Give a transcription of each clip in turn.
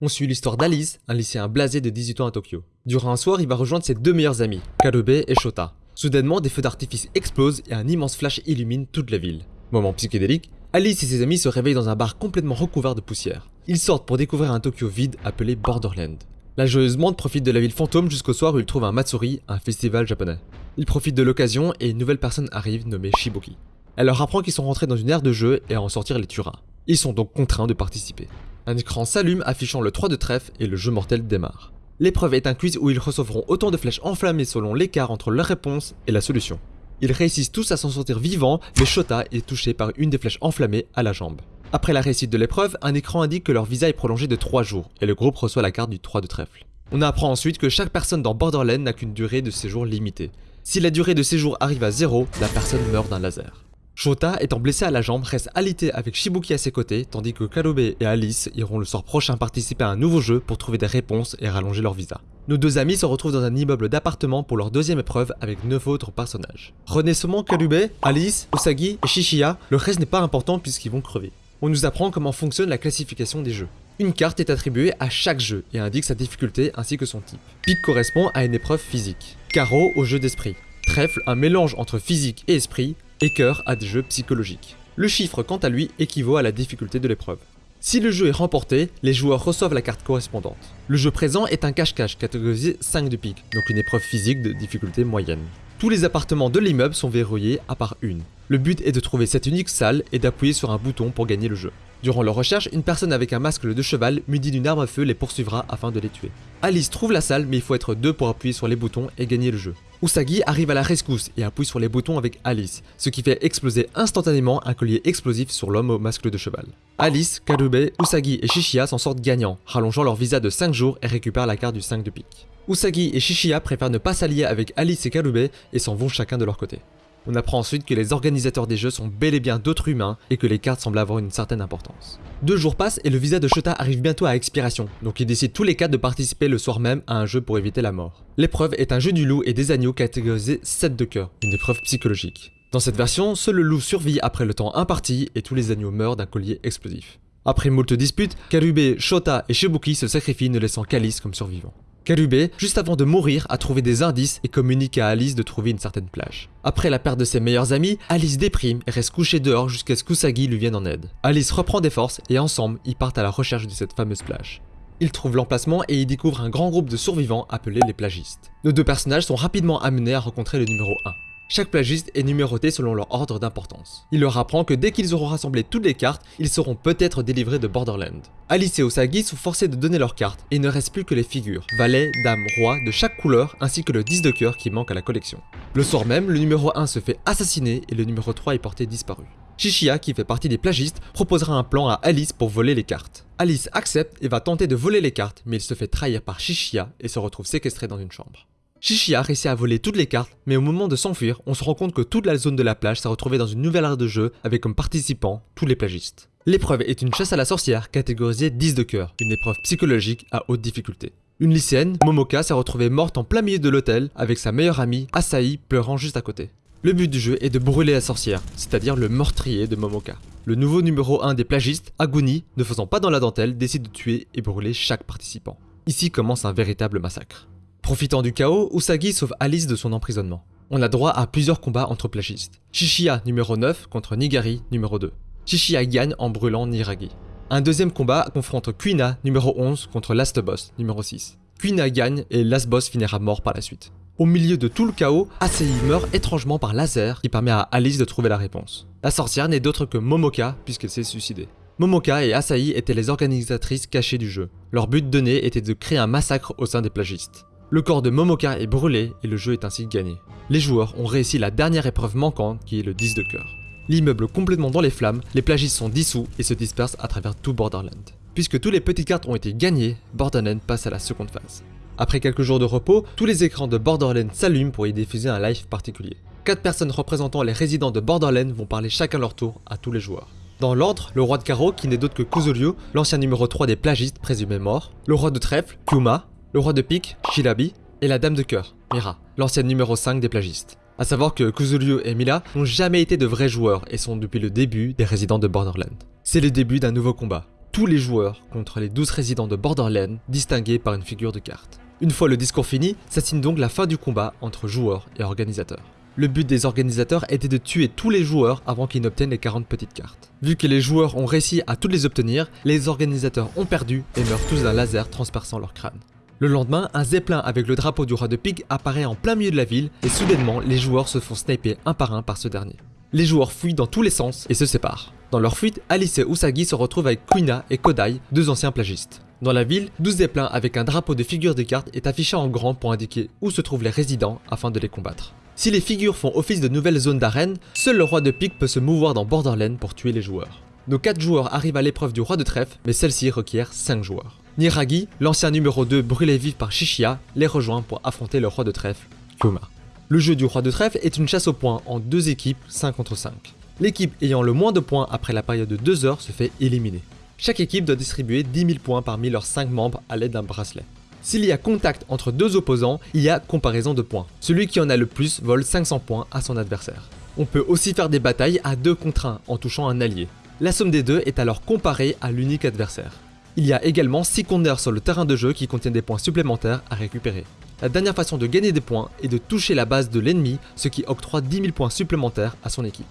On suit l'histoire d'Alice, un lycéen blasé de 18 ans à Tokyo. Durant un soir, il va rejoindre ses deux meilleurs amis, Karube et Shota. Soudainement, des feux d'artifice explosent et un immense flash illumine toute la ville. Moment psychédélique, Alice et ses amis se réveillent dans un bar complètement recouvert de poussière. Ils sortent pour découvrir un Tokyo vide appelé Borderland. La joyeuse monde profite de la ville fantôme jusqu'au soir où ils trouvent un Matsuri, un festival japonais. Ils profitent de l'occasion et une nouvelle personne arrive nommée Shiboki. Elle leur apprend qu'ils sont rentrés dans une aire de jeu et à en sortir les tuera. Ils sont donc contraints de participer. Un écran s'allume affichant le 3 de trèfle et le jeu mortel démarre. L'épreuve est un quiz où ils recevront autant de flèches enflammées selon l'écart entre leur réponse et la solution. Ils réussissent tous à s'en sortir vivants, mais Shota est touché par une des flèches enflammées à la jambe. Après la réussite de l'épreuve, un écran indique que leur visa est prolongé de 3 jours, et le groupe reçoit la carte du 3 de trèfle. On apprend ensuite que chaque personne dans Borderland n'a qu'une durée de séjour limitée. Si la durée de séjour arrive à 0, la personne meurt d'un laser. Shota, étant blessé à la jambe, reste alité avec Shibuki à ses côtés, tandis que Karube et Alice iront le soir prochain participer à un nouveau jeu pour trouver des réponses et rallonger leur visa. Nos deux amis se retrouvent dans un immeuble d'appartement pour leur deuxième épreuve avec 9 autres personnages. Renaissement Karube, Alice, Usagi et Shishiya, le reste n'est pas important puisqu'ils vont crever. On nous apprend comment fonctionne la classification des jeux. Une carte est attribuée à chaque jeu et indique sa difficulté ainsi que son type. Pique correspond à une épreuve physique. Carreau au jeu d'esprit. Trèfle, un mélange entre physique et esprit, et cœur à des jeux psychologiques. Le chiffre, quant à lui, équivaut à la difficulté de l'épreuve. Si le jeu est remporté, les joueurs reçoivent la carte correspondante. Le jeu présent est un cache-cache catégorisé 5 de pique, donc une épreuve physique de difficulté moyenne. Tous les appartements de l'immeuble sont verrouillés à part une. Le but est de trouver cette unique salle et d'appuyer sur un bouton pour gagner le jeu. Durant leur recherche, une personne avec un masque de cheval muni d'une arme à feu les poursuivra afin de les tuer. Alice trouve la salle mais il faut être deux pour appuyer sur les boutons et gagner le jeu. Usagi arrive à la rescousse et appuie sur les boutons avec Alice, ce qui fait exploser instantanément un collier explosif sur l'homme au masque de cheval. Alice, Karube, Usagi et Shishiya s'en sortent gagnants, rallongeant leur visa de 5 jours et récupèrent la carte du 5 de pique. Usagi et Shishiya préfèrent ne pas s'allier avec Alice et Karube et s'en vont chacun de leur côté. On apprend ensuite que les organisateurs des jeux sont bel et bien d'autres humains et que les cartes semblent avoir une certaine importance. Deux jours passent et le visa de Shota arrive bientôt à expiration, donc ils décident tous les quatre de participer le soir même à un jeu pour éviter la mort. L'épreuve est un jeu du loup et des agneaux catégorisé 7 de cœur, une épreuve psychologique. Dans cette version, seul le loup survit après le temps imparti et tous les agneaux meurent d'un collier explosif. Après moult disputes, Karube, Shota et Shibuki se sacrifient ne laissant qu'Alice comme survivant. Karube, juste avant de mourir, a trouvé des indices et communique à Alice de trouver une certaine plage. Après la perte de ses meilleurs amis, Alice déprime et reste couchée dehors jusqu'à ce qu'Usagi lui vienne en aide. Alice reprend des forces et ensemble, ils partent à la recherche de cette fameuse plage. Ils trouvent l'emplacement et y découvrent un grand groupe de survivants appelés les plagistes. Nos deux personnages sont rapidement amenés à rencontrer le numéro 1. Chaque plagiste est numéroté selon leur ordre d'importance. Il leur apprend que dès qu'ils auront rassemblé toutes les cartes, ils seront peut-être délivrés de Borderland. Alice et Osagi sont forcés de donner leurs cartes et il ne reste plus que les figures, valet, dame, roi de chaque couleur ainsi que le 10 de cœur qui manque à la collection. Le soir même, le numéro 1 se fait assassiner et le numéro 3 est porté disparu. Shishiya, qui fait partie des plagistes, proposera un plan à Alice pour voler les cartes. Alice accepte et va tenter de voler les cartes, mais il se fait trahir par Shishiya et se retrouve séquestré dans une chambre. Shishiya réussit à voler toutes les cartes, mais au moment de s'enfuir, on se rend compte que toute la zone de la plage s'est retrouvée dans une nouvelle ère de jeu avec comme participants tous les plagistes. L'épreuve est une chasse à la sorcière catégorisée 10 de cœur, une épreuve psychologique à haute difficulté. Une lycéenne, Momoka, s'est retrouvée morte en plein milieu de l'hôtel avec sa meilleure amie, Asahi, pleurant juste à côté. Le but du jeu est de brûler la sorcière, c'est-à-dire le meurtrier de Momoka. Le nouveau numéro 1 des plagistes, Aguni, ne faisant pas dans la dentelle, décide de tuer et brûler chaque participant. Ici commence un véritable massacre. Profitant du chaos, Usagi sauve Alice de son emprisonnement. On a droit à plusieurs combats entre plagistes. Shishiya numéro 9 contre Nigari numéro 2. Shishiya gagne en brûlant Niragi. Un deuxième combat confronte Kuina numéro 11 contre Last Boss numéro 6. Kuina gagne et Last Boss finira mort par la suite. Au milieu de tout le chaos, Asei meurt étrangement par laser qui permet à Alice de trouver la réponse. La sorcière n'est d'autre que Momoka puisqu'elle s'est suicidée. Momoka et Asahi étaient les organisatrices cachées du jeu. Leur but donné était de créer un massacre au sein des plagistes. Le corps de Momoka est brûlé et le jeu est ainsi gagné. Les joueurs ont réussi la dernière épreuve manquante qui est le 10 de cœur. L'immeuble complètement dans les flammes, les plagistes sont dissous et se dispersent à travers tout Borderland. Puisque tous les petites cartes ont été gagnées, Borderland passe à la seconde phase. Après quelques jours de repos, tous les écrans de Borderland s'allument pour y diffuser un live particulier. Quatre personnes représentant les résidents de Borderland vont parler chacun leur tour à tous les joueurs. Dans l'ordre, le roi de carreau qui n'est d'autre que Kuzuryu, l'ancien numéro 3 des plagistes présumés morts, le roi de trèfle, Kuma, le roi de pique, Shirabi, et la dame de cœur, Mira, l'ancienne numéro 5 des plagistes. A savoir que Kuzuryu et Mila n'ont jamais été de vrais joueurs et sont depuis le début des résidents de Borderland. C'est le début d'un nouveau combat. tous les joueurs contre les 12 résidents de Borderlands distingués par une figure de carte. Une fois le discours fini, ça signe donc la fin du combat entre joueurs et organisateurs. Le but des organisateurs était de tuer tous les joueurs avant qu'ils n'obtiennent les 40 petites cartes. Vu que les joueurs ont réussi à toutes les obtenir, les organisateurs ont perdu et meurent tous d'un laser transperçant leur crâne. Le lendemain, un zeppelin avec le drapeau du roi de Pig apparaît en plein milieu de la ville et soudainement, les joueurs se font sniper un par un par ce dernier. Les joueurs fuient dans tous les sens et se séparent. Dans leur fuite, Alice et Usagi se retrouvent avec Kuina et Kodai, deux anciens plagistes. Dans la ville, 12 zeppelins avec un drapeau de figure de carte est affiché en grand pour indiquer où se trouvent les résidents afin de les combattre. Si les figures font office de nouvelles zones d'arène, seul le roi de Pig peut se mouvoir dans Borderlands pour tuer les joueurs. Nos 4 joueurs arrivent à l'épreuve du roi de trèfle, mais celle-ci requiert 5 joueurs. Niragi, l'ancien numéro 2 brûlé vif par Shishia, les rejoint pour affronter le roi de trèfle, Kuma. Le jeu du roi de trèfle est une chasse aux points en deux équipes 5 contre 5. L'équipe ayant le moins de points après la période de 2 heures se fait éliminer. Chaque équipe doit distribuer 10 000 points parmi leurs 5 membres à l'aide d'un bracelet. S'il y a contact entre deux opposants, il y a comparaison de points. Celui qui en a le plus vole 500 points à son adversaire. On peut aussi faire des batailles à 2 contre 1 en touchant un allié. La somme des deux est alors comparée à l'unique adversaire. Il y a également 6 compteurs sur le terrain de jeu qui contiennent des points supplémentaires à récupérer. La dernière façon de gagner des points est de toucher la base de l'ennemi, ce qui octroie 10 000 points supplémentaires à son équipe.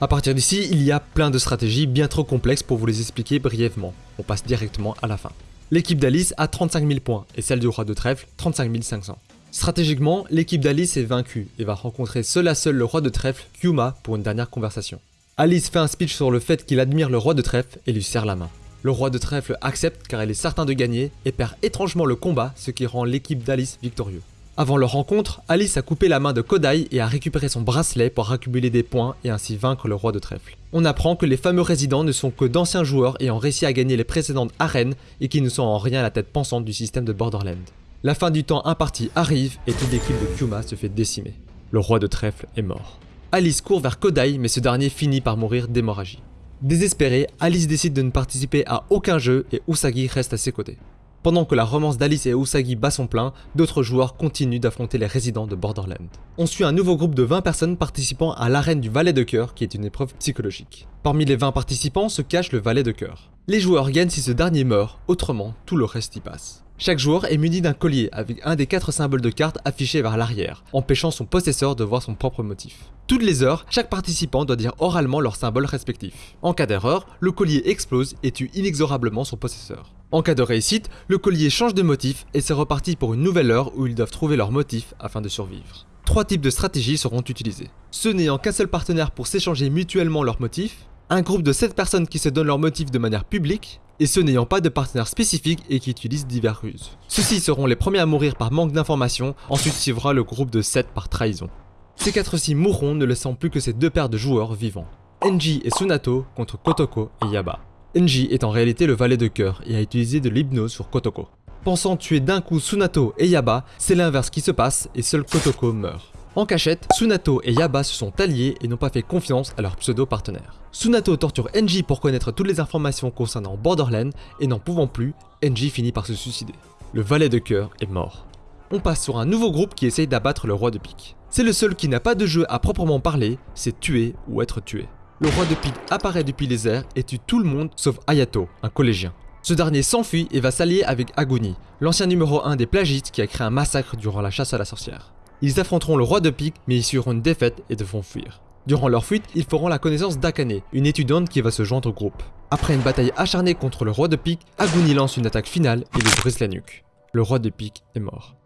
A partir d'ici, il y a plein de stratégies bien trop complexes pour vous les expliquer brièvement. On passe directement à la fin. L'équipe d'Alice a 35 000 points et celle du roi de trèfle 35 500. Stratégiquement, l'équipe d'Alice est vaincue et va rencontrer seul à seul le roi de trèfle, Kyuma, pour une dernière conversation. Alice fait un speech sur le fait qu'il admire le roi de trèfle et lui serre la main. Le roi de trèfle accepte car elle est certain de gagner et perd étrangement le combat, ce qui rend l'équipe d'Alice victorieux. Avant leur rencontre, Alice a coupé la main de Kodai et a récupéré son bracelet pour accumuler des points et ainsi vaincre le roi de trèfle. On apprend que les fameux résidents ne sont que d'anciens joueurs ayant réussi à gagner les précédentes arènes et qui ne sont en rien la tête pensante du système de Borderlands. La fin du temps imparti arrive et toute l'équipe de Kuma se fait décimer. Le roi de trèfle est mort. Alice court vers Kodai mais ce dernier finit par mourir d'hémorragie. Désespérée, Alice décide de ne participer à aucun jeu et Usagi reste à ses côtés. Pendant que la romance d'Alice et Usagi bat son plein, d'autres joueurs continuent d'affronter les résidents de Borderlands. On suit un nouveau groupe de 20 personnes participant à l'arène du Valet de Cœur qui est une épreuve psychologique. Parmi les 20 participants se cache le Valet de Cœur. Les joueurs gagnent si ce dernier meurt, autrement tout le reste y passe. Chaque joueur est muni d'un collier avec un des quatre symboles de carte affichés vers l'arrière, empêchant son possesseur de voir son propre motif. Toutes les heures, chaque participant doit dire oralement leur symbole respectif. En cas d'erreur, le collier explose et tue inexorablement son possesseur. En cas de réussite, le collier change de motif et c'est reparti pour une nouvelle heure où ils doivent trouver leur motif afin de survivre. Trois types de stratégies seront utilisées. Ceux n'ayant qu'un seul partenaire pour s'échanger mutuellement leurs motifs, un groupe de 7 personnes qui se donnent leurs motifs de manière publique, et ceux n'ayant pas de partenaire spécifique et qui utilisent divers ruses. Ceux-ci seront les premiers à mourir par manque d'informations, ensuite suivra le groupe de 7 par trahison. Ces 4-ci mourront ne laissant plus que ces deux paires de joueurs vivants. Enji et Sunato contre Kotoko et Yaba. Enji est en réalité le valet de cœur et a utilisé de l'hypnose sur Kotoko. Pensant tuer d'un coup Sunato et Yaba, c'est l'inverse qui se passe et seul Kotoko meurt. En cachette, Sunato et Yaba se sont alliés et n'ont pas fait confiance à leur pseudo-partenaire. Sunato torture Enji pour connaître toutes les informations concernant Borderlands et n'en pouvant plus, Enji finit par se suicider. Le valet de cœur est mort. On passe sur un nouveau groupe qui essaye d'abattre le roi de pique. C'est le seul qui n'a pas de jeu à proprement parler, c'est tuer ou être tué. Le roi de pique apparaît depuis les airs et tue tout le monde sauf Ayato, un collégien. Ce dernier s'enfuit et va s'allier avec Aguni, l'ancien numéro 1 des plagistes qui a créé un massacre durant la chasse à la sorcière. Ils affronteront le roi de pique, mais ils subiront une défaite et devront fuir. Durant leur fuite, ils feront la connaissance d'Akane, une étudiante qui va se joindre au groupe. Après une bataille acharnée contre le roi de pique, Aguni lance une attaque finale et lui brise la nuque. Le roi de pique est mort.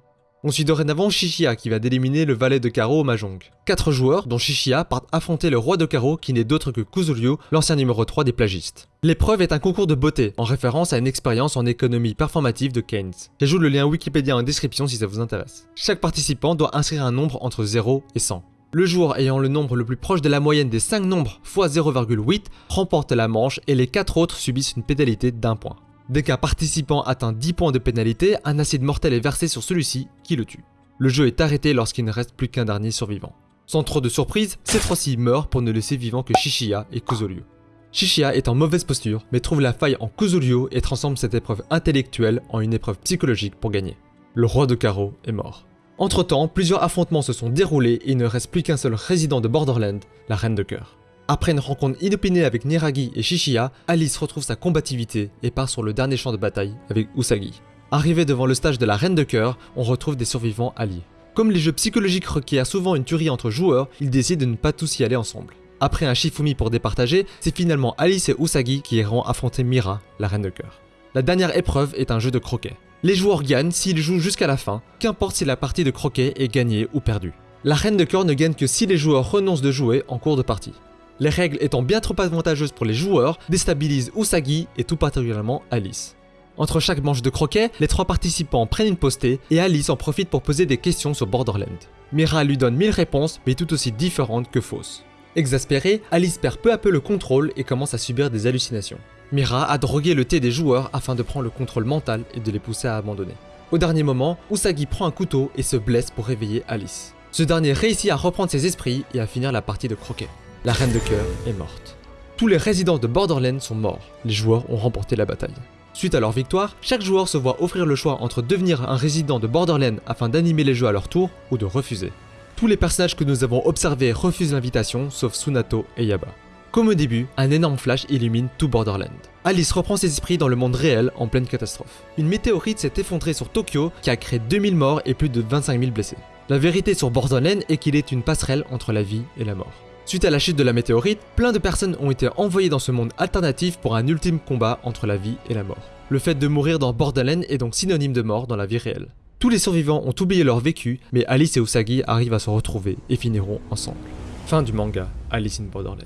On suit dorénavant Shishia qui va d'éliminer le valet de carreau au Mahjong. Quatre joueurs, dont Shishia, partent affronter le roi de carreau qui n'est d'autre que Kuzuryu, l'ancien numéro 3 des plagistes. L'épreuve est un concours de beauté, en référence à une expérience en économie performative de Keynes. J'ajoute le lien Wikipédia en description si ça vous intéresse. Chaque participant doit inscrire un nombre entre 0 et 100. Le joueur ayant le nombre le plus proche de la moyenne des 5 nombres x 0,8 remporte la manche et les 4 autres subissent une pénalité d'un point. Dès qu'un participant atteint 10 points de pénalité, un acide mortel est versé sur celui-ci qui le tue. Le jeu est arrêté lorsqu'il ne reste plus qu'un dernier survivant. Sans trop de surprise, ces trois-ci meurent pour ne laisser vivant que Shishia et Kuzuryu. Shishia est en mauvaise posture, mais trouve la faille en Kuzuryu et transforme cette épreuve intellectuelle en une épreuve psychologique pour gagner. Le roi de carreau est mort. Entre temps, plusieurs affrontements se sont déroulés et il ne reste plus qu'un seul résident de Borderland, la Reine de Cœur. Après une rencontre inopinée avec Niragi et Shishiya, Alice retrouve sa combativité et part sur le dernier champ de bataille avec Usagi. Arrivé devant le stage de la Reine de Cœur, on retrouve des survivants alliés. Comme les jeux psychologiques requièrent souvent une tuerie entre joueurs, ils décident de ne pas tous y aller ensemble. Après un Shifumi pour départager, c'est finalement Alice et Usagi qui iront affronter Mira, la Reine de Cœur. La dernière épreuve est un jeu de croquet. Les joueurs gagnent s'ils jouent jusqu'à la fin, qu'importe si la partie de croquet est gagnée ou perdue. La Reine de Cœur ne gagne que si les joueurs renoncent de jouer en cours de partie. Les règles étant bien trop avantageuses pour les joueurs, déstabilisent Usagi et tout particulièrement Alice. Entre chaque manche de croquet, les trois participants prennent une postée et Alice en profite pour poser des questions sur Borderland. Mira lui donne mille réponses, mais tout aussi différentes que fausses. Exaspérée, Alice perd peu à peu le contrôle et commence à subir des hallucinations. Mira a drogué le thé des joueurs afin de prendre le contrôle mental et de les pousser à abandonner. Au dernier moment, Usagi prend un couteau et se blesse pour réveiller Alice. Ce dernier réussit à reprendre ses esprits et à finir la partie de croquet. La reine de cœur est morte. Tous les résidents de Borderlands sont morts, les joueurs ont remporté la bataille. Suite à leur victoire, chaque joueur se voit offrir le choix entre devenir un résident de Borderlands afin d'animer les jeux à leur tour ou de refuser. Tous les personnages que nous avons observés refusent l'invitation, sauf Sunato et Yaba. Comme au début, un énorme flash illumine tout Borderland. Alice reprend ses esprits dans le monde réel en pleine catastrophe. Une météorite s'est effondrée sur Tokyo qui a créé 2000 morts et plus de 25 000 blessés. La vérité sur Borderland est qu'il est une passerelle entre la vie et la mort. Suite à la chute de la météorite, plein de personnes ont été envoyées dans ce monde alternatif pour un ultime combat entre la vie et la mort. Le fait de mourir dans Borderland est donc synonyme de mort dans la vie réelle. Tous les survivants ont oublié leur vécu, mais Alice et Usagi arrivent à se retrouver et finiront ensemble. Fin du manga Alice in Borderland.